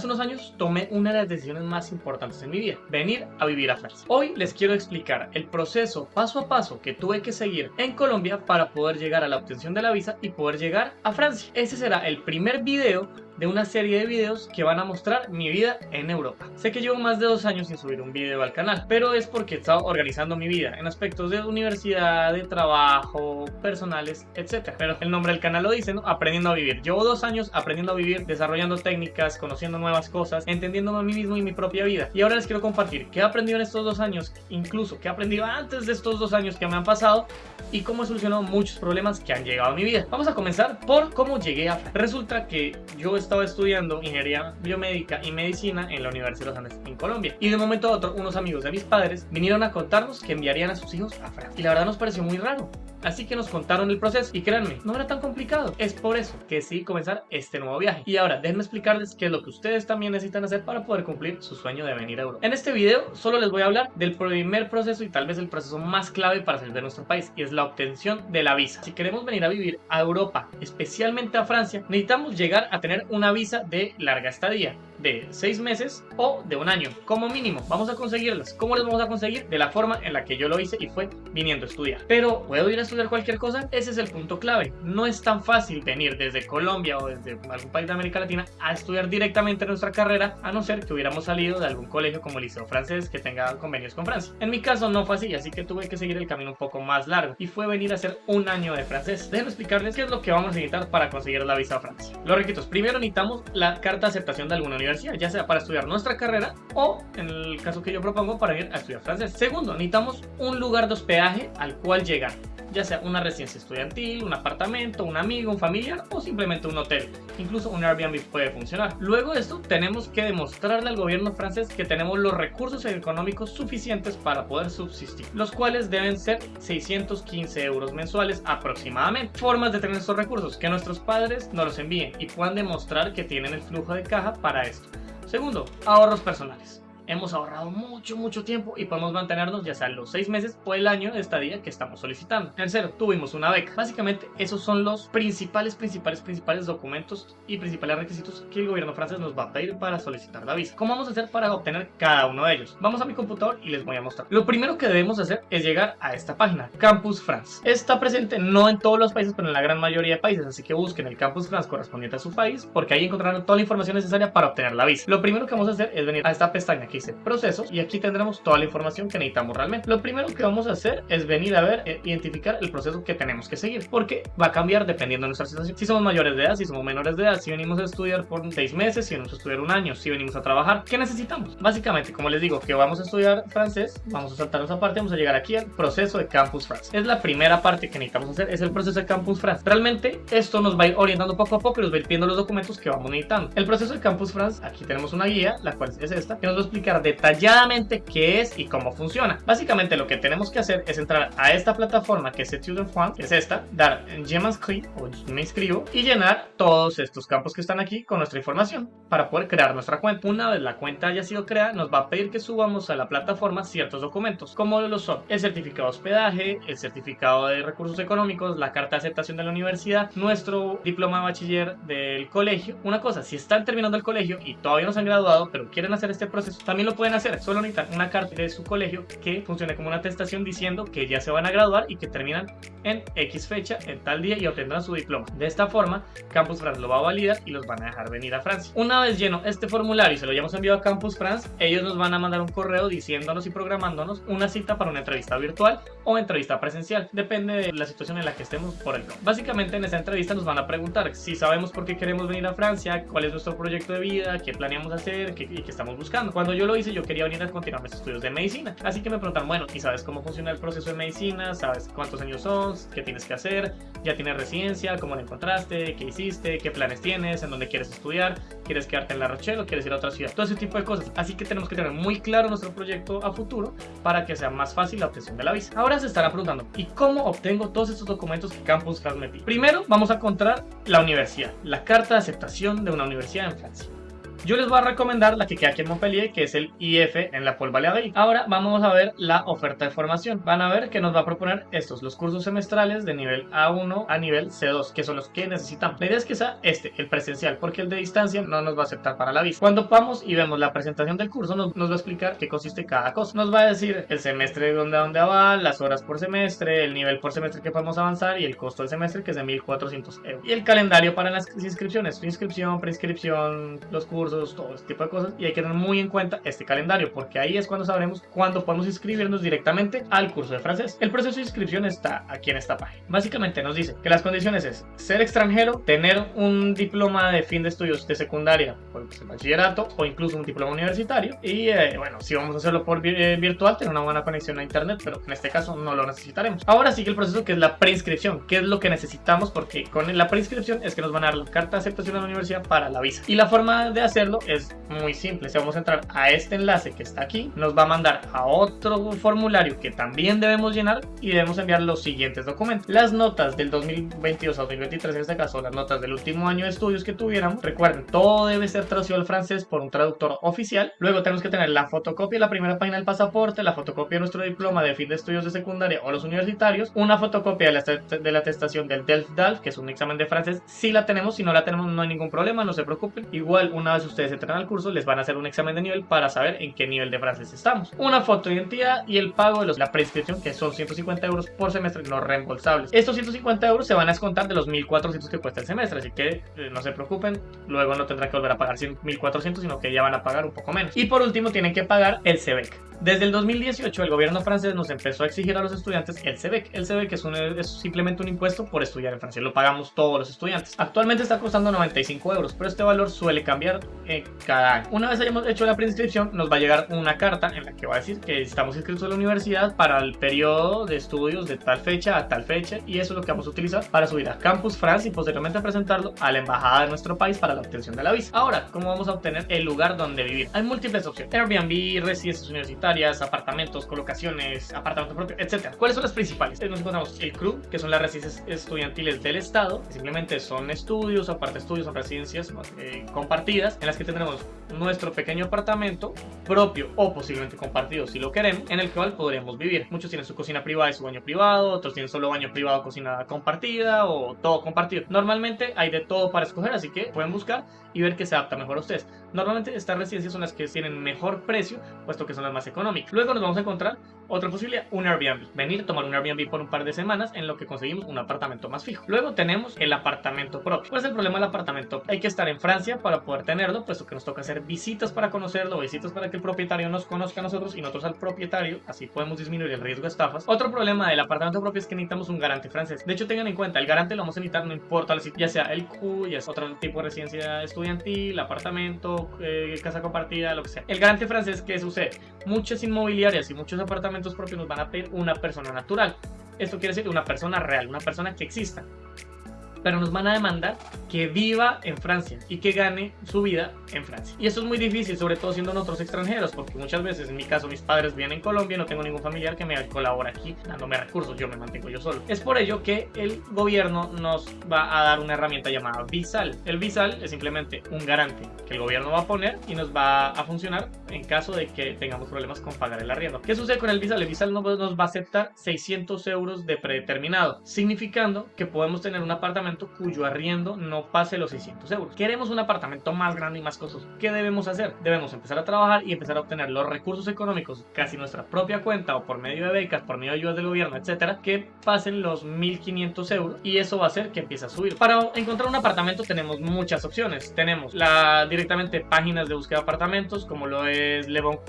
Hace unos años tomé una de las decisiones más importantes en mi vida, venir a vivir a Francia. Hoy les quiero explicar el proceso paso a paso que tuve que seguir en Colombia para poder llegar a la obtención de la visa y poder llegar a Francia. Ese será el primer video de una serie de videos que van a mostrar mi vida en Europa. Sé que llevo más de dos años sin subir un video al canal, pero es porque he estado organizando mi vida en aspectos de universidad, de trabajo, personales, etc. Pero el nombre del canal lo dice, ¿no? Aprendiendo a vivir. Llevo dos años aprendiendo a vivir, desarrollando técnicas, conociendo nuevas cosas, entendiéndome a mí mismo y mi propia vida. Y ahora les quiero compartir qué he aprendido en estos dos años, incluso qué he aprendido antes de estos dos años que me han pasado y cómo he solucionado muchos problemas que han llegado a mi vida. Vamos a comenzar por cómo llegué a... Resulta que yo estaba estudiando ingeniería biomédica y medicina en la Universidad de los Andes en Colombia. Y de un momento a otro, unos amigos de mis padres vinieron a contarnos que enviarían a sus hijos a Francia. Y la verdad nos pareció muy raro. Así que nos contaron el proceso y créanme, no era tan complicado. Es por eso que decidí comenzar este nuevo viaje. Y ahora déjenme explicarles qué es lo que ustedes también necesitan hacer para poder cumplir su sueño de venir a Europa. En este video solo les voy a hablar del primer proceso y tal vez el proceso más clave para salir de nuestro país y es la obtención de la visa. Si queremos venir a vivir a Europa, especialmente a Francia, necesitamos llegar a tener una visa de larga estadía de seis meses o de un año, como mínimo. Vamos a conseguirlas. ¿Cómo las vamos a conseguir? De la forma en la que yo lo hice y fue viniendo a estudiar. Pero, ¿puedo ir a estudiar cualquier cosa? Ese es el punto clave. No es tan fácil venir desde Colombia o desde algún país de América Latina a estudiar directamente nuestra carrera, a no ser que hubiéramos salido de algún colegio como el Liceo Francés que tenga convenios con Francia. En mi caso no fue así, así que tuve que seguir el camino un poco más largo y fue venir a hacer un año de francés. Déjenme explicarles qué es lo que vamos a necesitar para conseguir la visa a Francia. Los requisitos. Primero necesitamos la carta de aceptación de alguna universidad, ya sea para estudiar nuestra carrera o, en el caso que yo propongo, para ir a estudiar francés. Segundo, necesitamos un lugar de hospedaje al cual llegar ya sea una residencia estudiantil, un apartamento, un amigo, un familiar o simplemente un hotel. Incluso un Airbnb puede funcionar. Luego de esto, tenemos que demostrarle al gobierno francés que tenemos los recursos económicos suficientes para poder subsistir, los cuales deben ser 615 euros mensuales aproximadamente. Formas de tener estos recursos, que nuestros padres nos los envíen y puedan demostrar que tienen el flujo de caja para esto. Segundo, ahorros personales hemos ahorrado mucho, mucho tiempo y podemos mantenernos ya sea los seis meses o el año de estadía que estamos solicitando. Tercero, tuvimos una beca. Básicamente, esos son los principales, principales, principales documentos y principales requisitos que el gobierno francés nos va a pedir para solicitar la visa. ¿Cómo vamos a hacer para obtener cada uno de ellos? Vamos a mi computador y les voy a mostrar. Lo primero que debemos hacer es llegar a esta página, Campus France. Está presente no en todos los países, pero en la gran mayoría de países, así que busquen el Campus France correspondiente a su país, porque ahí encontrarán toda la información necesaria para obtener la visa. Lo primero que vamos a hacer es venir a esta pestaña que dice procesos y aquí tendremos toda la información que necesitamos realmente. Lo primero que vamos a hacer es venir a ver, e identificar el proceso que tenemos que seguir, porque va a cambiar dependiendo de nuestra situación. Si somos mayores de edad, si somos menores de edad, si venimos a estudiar por seis meses, si venimos a estudiar un año, si venimos a trabajar, ¿qué necesitamos? Básicamente, como les digo, que vamos a estudiar francés, vamos a saltarnos aparte, vamos a llegar aquí al proceso de Campus France. Es la primera parte que necesitamos hacer, es el proceso de Campus France. Realmente, esto nos va a ir orientando poco a poco y nos va a ir pidiendo los documentos que vamos necesitando. El proceso de Campus France, aquí tenemos una guía, la cual es esta, que nos va a explicar detalladamente qué es y cómo funciona. Básicamente lo que tenemos que hacer es entrar a esta plataforma que es Student Fund, que es esta, dar Je m'inscris o me inscribo y llenar todos estos campos que están aquí con nuestra información para poder crear nuestra cuenta. Una vez la cuenta haya sido creada, nos va a pedir que subamos a la plataforma ciertos documentos, como lo son el certificado de hospedaje, el certificado de recursos económicos, la carta de aceptación de la universidad, nuestro diploma de bachiller del colegio. Una cosa, si están terminando el colegio y todavía no se han graduado, pero quieren hacer este proceso, también lo pueden hacer solo necesitan una carta de su colegio que funcione como una atestación diciendo que ya se van a graduar y que terminan en X fecha, en tal día y obtendrán su diploma. De esta forma, Campus France lo va a validar y los van a dejar venir a Francia. Una vez lleno este formulario y se lo hayamos enviado a Campus France, ellos nos van a mandar un correo diciéndonos y programándonos una cita para una entrevista virtual o entrevista presencial. Depende de la situación en la que estemos por el Básicamente en esa entrevista nos van a preguntar si sabemos por qué queremos venir a Francia, cuál es nuestro proyecto de vida, qué planeamos hacer qué, y qué estamos buscando. Cuando yo lo hice yo quería venir a continuar mis estudios de medicina. Así que me preguntan, bueno, ¿y sabes cómo funciona el proceso de medicina? ¿Sabes cuántos años son? ¿Qué tienes que hacer? ¿Ya tienes residencia? ¿Cómo la encontraste? ¿Qué hiciste? ¿Qué planes tienes? ¿En dónde quieres estudiar? ¿Quieres quedarte en La Rochelle o quieres ir a otra ciudad? Todo ese tipo de cosas. Así que tenemos que tener muy claro nuestro proyecto a futuro para que sea más fácil la obtención de la visa. Ahora se estará preguntando, ¿y cómo obtengo todos estos documentos que Campus transmití? Primero vamos a encontrar la universidad, la carta de aceptación de una universidad en Francia. Yo les voy a recomendar la que queda aquí en Montpellier, que es el IF en la Paul Balearic. Ahora vamos a ver la oferta de formación. Van a ver que nos va a proponer estos, los cursos semestrales de nivel A1 a nivel C2, que son los que necesitamos. La idea es que sea este, el presencial, porque el de distancia no nos va a aceptar para la visa. Cuando vamos y vemos la presentación del curso, nos, va a explicar qué consiste cada cosa. Nos va a decir el semestre de dónde dónde va, las horas por semestre, el nivel por semestre que podemos avanzar y el costo del semestre que es de 1400 euros. Y el calendario para las inscripciones, inscripción, preinscripción, los cursos, todo este tipo de cosas. Y hay que tener muy en cuenta este calendario porque ahí es cuando sabremos cuándo podemos inscribirnos directamente al curso de francés. El proceso de inscripción está aquí en esta página. Básicamente nos dice que las condiciones es ser extranjero, tener un diploma de fin de estudios de secundaria, por pues, el bachillerato o incluso un diploma universitario. Y eh, bueno, si vamos a hacerlo por eh, virtual, tener una buena conexión a internet, pero en este caso no lo necesitaremos. Ahora sigue el proceso que es la preinscripción, que es lo que necesitamos porque con la preinscripción es que nos van a dar la carta de aceptación a la universidad para la visa. Y la forma de hacerlo es muy simple. Si vamos a entrar a este enlace que está aquí, nos va a mandar a otro formulario que también debemos llenar y debemos enviar los siguientes documentos. Las notas del 2022 a 2023, en este caso las notas del último año de estudios que tuviéramos. Recuerden, todo debe ser traducido al francés por un traductor oficial. Luego tenemos que tener la fotocopia de la primera página del pasaporte, la fotocopia de nuestro diploma de fin de estudios de secundaria o los universitarios, una fotocopia de la, de la atestación del DELF-DALF, que es un examen de francés. Si la tenemos, si no la tenemos, no hay ningún problema, no se preocupen. Igual, una vez ustedes entran al curso, les van a hacer un examen de nivel para saber en qué nivel de francés estamos. Una foto de identidad y el pago de los, la prescripción, que son 150 euros por semestre no reembolsables. Estos 150 euros se van a descontar de los 1400 que cuesta el semestre, así que eh, no se preocupen, luego no tendrán que volver a pagar 1400, sino que ya van a pagar un poco menos. Y por último, tienen que pagar el CEBEC. Desde el 2018 el gobierno francés nos empezó a exigir a los estudiantes el CEBEC. El CEBEC es, un, es simplemente un impuesto por estudiar en Francia, lo pagamos todos los estudiantes. Actualmente está costando 95 euros, pero este valor suele cambiar eh, cada año. Una vez hayamos hecho la preinscripción, nos va a llegar una carta en la que va a decir que estamos inscritos a la universidad para el periodo de estudios de tal fecha a tal fecha y eso es lo que vamos a utilizar para subir a Campus France y posteriormente presentarlo a la embajada de nuestro país para la obtención de la visa. Ahora, ¿cómo vamos a obtener el lugar donde vivir? Hay múltiples opciones. Airbnb, residencias universitarias apartamentos, colocaciones, apartamentos propios, etc. ¿Cuáles son las principales? Nos encontramos el CRU, que son las residencias estudiantiles del Estado, que simplemente son estudios, aparte estudios, son residencias eh, compartidas, en las que tendremos nuestro pequeño apartamento propio o posiblemente compartido si lo queremos, en el cual podremos vivir. Muchos tienen su cocina privada y su baño privado, otros tienen solo baño privado, cocina compartida o todo compartido. Normalmente hay de todo para escoger, así que pueden buscar y ver que se adapta mejor a ustedes. Normalmente estas residencias son las que tienen mejor precio, puesto que son las más económicas. Luego nos vamos a encontrar otra posibilidad, un Airbnb. Venir, tomar un Airbnb por un par de semanas en lo que conseguimos un apartamento más fijo. Luego tenemos el apartamento propio. ¿Cuál es el problema del apartamento? Hay que estar en Francia para poder tenerlo, puesto que nos toca hacer visitas para conocerlo, visitas para que el propietario nos conozca a nosotros y nosotros al propietario. Así podemos disminuir el riesgo de estafas. Otro problema del apartamento propio es que necesitamos un garante francés. De hecho, tengan en cuenta, el garante lo vamos a necesitar no importa ya sea el Q, ya sea otro tipo de residencia estudiantil, apartamento, eh, casa compartida, lo que sea. El garante francés, ¿qué sucede? Muchas inmobiliarias y muchos apartamentos propios nos van a pedir una persona natural. Esto quiere decir una persona real, una persona que exista pero nos van a demandar que viva en Francia y que gane su vida en Francia. Y eso es muy difícil, sobre todo siendo nosotros extranjeros, porque muchas veces, en mi caso, mis padres viven en Colombia, no tengo ningún familiar que me colabore aquí dándome recursos, yo me mantengo yo solo. Es por ello que el gobierno nos va a dar una herramienta llamada Visal. El Visal es simplemente un garante que el gobierno va a poner y nos va a funcionar en caso de que tengamos problemas con pagar el arriendo. ¿Qué sucede con el Visal? El Visal nos va a aceptar 600 euros de predeterminado, significando que podemos tener un apartamento cuyo arriendo no pase los 600 euros. Queremos un apartamento más grande y más costoso. ¿Qué debemos hacer? Debemos empezar a trabajar y empezar a obtener los recursos económicos, casi nuestra propia cuenta o por medio de becas, por medio de ayudas del gobierno, etcétera, que pasen los 1500 euros y eso va a hacer que empiece a subir. Para encontrar un apartamento tenemos muchas opciones. Tenemos la directamente páginas de búsqueda de apartamentos, como lo es Le Bon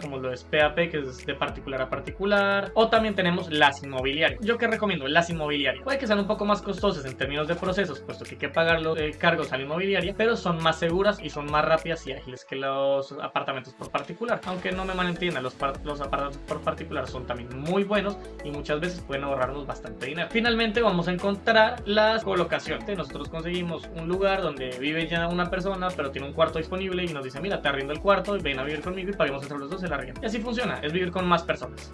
como lo es PAP, que es de particular a particular, o también tenemos las inmobiliarias. Yo que recomiendo las inmobiliarias. Puede que sean un poco más costosas en términos de procesos, puesto que hay que pagar los eh, cargos a la inmobiliaria, pero son más seguras y son más rápidas y ágiles que los apartamentos por particular. Aunque no me malentiendan, los, los apartamentos por particular son también muy buenos y muchas veces pueden ahorrarnos bastante dinero. Finalmente vamos a encontrar las colocaciones. Nosotros conseguimos un lugar donde vive ya una persona, pero tiene un cuarto disponible y nos dice, mira, te arriendo el cuarto, ven a vivir conmigo y paguemos entre los dos el arriendo. Y así funciona, es vivir con más personas.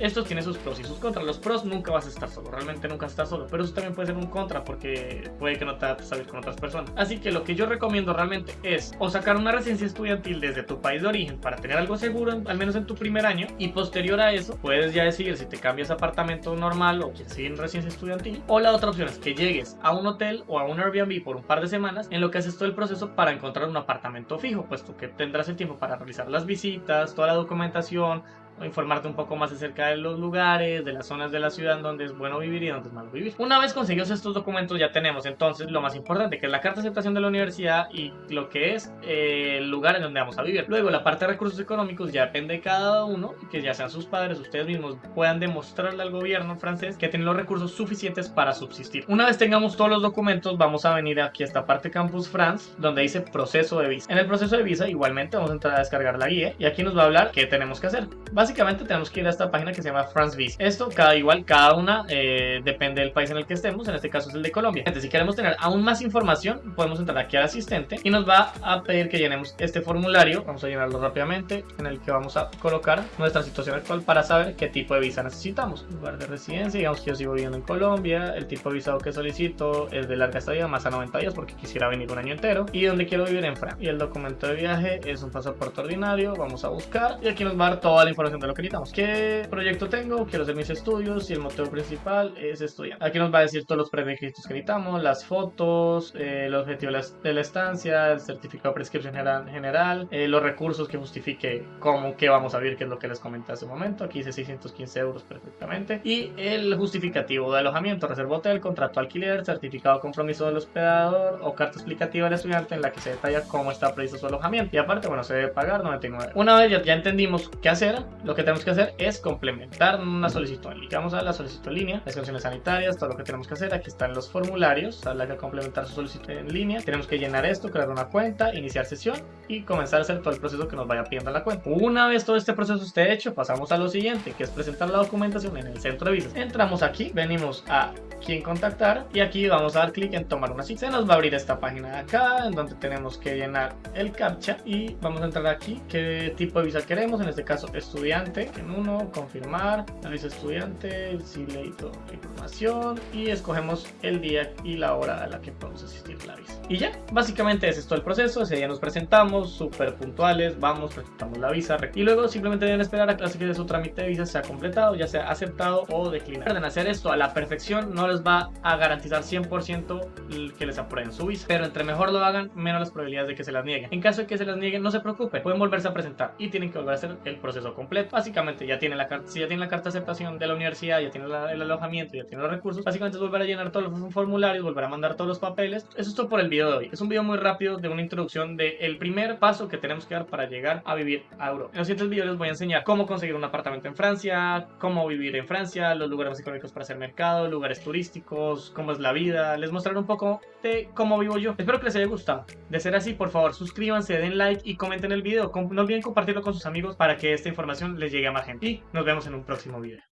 Esto tiene sus pros y sus contras. Los pros nunca vas a estar solo, realmente nunca estás solo, pero eso también puede ser un contra porque puede que no te adaptes a con otras personas. Así que lo que yo recomiendo realmente es o sacar una residencia estudiantil desde tu país de origen para tener algo seguro, al menos en tu primer año, y posterior a eso puedes ya decidir si te cambias a apartamento normal o quieres seguir en residencia estudiantil. O la otra opción es que llegues a un hotel o a un Airbnb por un par de semanas en lo que haces todo el proceso para encontrar un apartamento fijo, puesto que tendrás el tiempo para realizar las visitas, toda la documentación, informarte un poco más acerca de los lugares, de las zonas de la ciudad en donde es bueno vivir y donde es malo vivir. Una vez conseguidos estos documentos ya tenemos entonces lo más importante que es la carta de aceptación de la universidad y lo que es eh, el lugar en donde vamos a vivir. Luego la parte de recursos económicos ya depende de cada uno, que ya sean sus padres, ustedes mismos puedan demostrarle al gobierno francés que tienen los recursos suficientes para subsistir. Una vez tengamos todos los documentos vamos a venir aquí a esta parte Campus France donde dice proceso de visa. En el proceso de visa igualmente vamos a entrar a descargar la guía y aquí nos va a hablar qué tenemos que hacer. Básicamente básicamente tenemos que ir a esta página que se llama France Visa. Esto, cada igual, cada una eh, depende del país en el que estemos. En este caso es el de Colombia. Entonces, si queremos tener aún más información, podemos entrar aquí al asistente y nos va a pedir que llenemos este formulario. Vamos a llenarlo rápidamente, en el que vamos a colocar nuestra situación actual para saber qué tipo de visa necesitamos. Lugar de residencia, digamos que yo sigo viviendo en Colombia. El tipo de visado que solicito es de larga estadía, más a 90 días, porque quisiera venir un año entero. Y donde quiero vivir en Francia. Y el documento de viaje es un pasaporte ordinario. Vamos a buscar y aquí nos va a dar toda la información de lo que necesitamos. ¿Qué proyecto tengo? Quiero hacer mis estudios y el motivo principal es estudiar. Aquí nos va a decir todos los prerequisitos que necesitamos, las fotos, eh, el objetivo de la estancia, el certificado de prescripción general, eh, los recursos que justifique cómo, qué vamos a ver, que es lo que les comenté hace un momento. Aquí dice 615 euros perfectamente. Y el justificativo de alojamiento, reserva hotel, contrato alquiler, certificado compromiso del hospedador o carta explicativa del estudiante en la que se detalla cómo está previsto su alojamiento. Y aparte, bueno, se debe pagar 99. Una vez ya, ya entendimos qué hacer, lo que tenemos que hacer es complementar una solicitud. Vamos a la solicitud en línea, las condiciones sanitarias, todo lo que tenemos que hacer. Aquí están los formularios, habla que complementar su solicitud en línea. Tenemos que llenar esto, crear una cuenta, iniciar sesión y comenzar a hacer todo el proceso que nos vaya pidiendo la cuenta. Una vez todo este proceso esté hecho, pasamos a lo siguiente, que es presentar la documentación en el centro de visas. Entramos aquí, venimos a quién contactar. Y aquí vamos a dar clic en tomar una cita. Se nos va a abrir esta página de acá en donde tenemos que llenar el captcha. Y vamos a entrar aquí. Qué tipo de visa queremos, en este caso estudiante, en uno, confirmar, la visa estudiante, si leí toda la información. Y escogemos el día y la hora a la que podemos asistir la visa. Y ya, básicamente es todo el proceso, ese día nos presentamos, súper puntuales, vamos, presentamos la visa y luego simplemente deben esperar a que su trámite de visa sea completado, ya sea aceptado o declinado. Pueden hacer esto a la perfección, no les va a garantizar 100% que les aprueben su visa, pero entre mejor lo hagan, menos las probabilidades de que se las nieguen. En caso de que se las nieguen, no se preocupen, pueden volverse a presentar y tienen que volver a hacer el proceso completo. Básicamente ya tienen la carta, si ya tienen la carta de aceptación de la universidad, ya tienen el alojamiento, ya tienen los recursos, básicamente es volver a llenar todos los formularios, volver a mandar todos los papeles. Eso es todo por el video de hoy. Es un video muy rápido de una introducción del primer paso que tenemos que dar para llegar a vivir a Europa. En los siguientes videos les voy a enseñar cómo conseguir un apartamento en Francia, cómo vivir en Francia, los lugares más económicos para hacer mercado, lugares turísticos cómo es la vida, les mostraré un poco de cómo vivo yo. Espero que les haya gustado. De ser así, por favor, suscríbanse, den like y comenten el video. No olviden compartirlo con sus amigos para que esta información les llegue a más gente. Y nos vemos en un próximo video.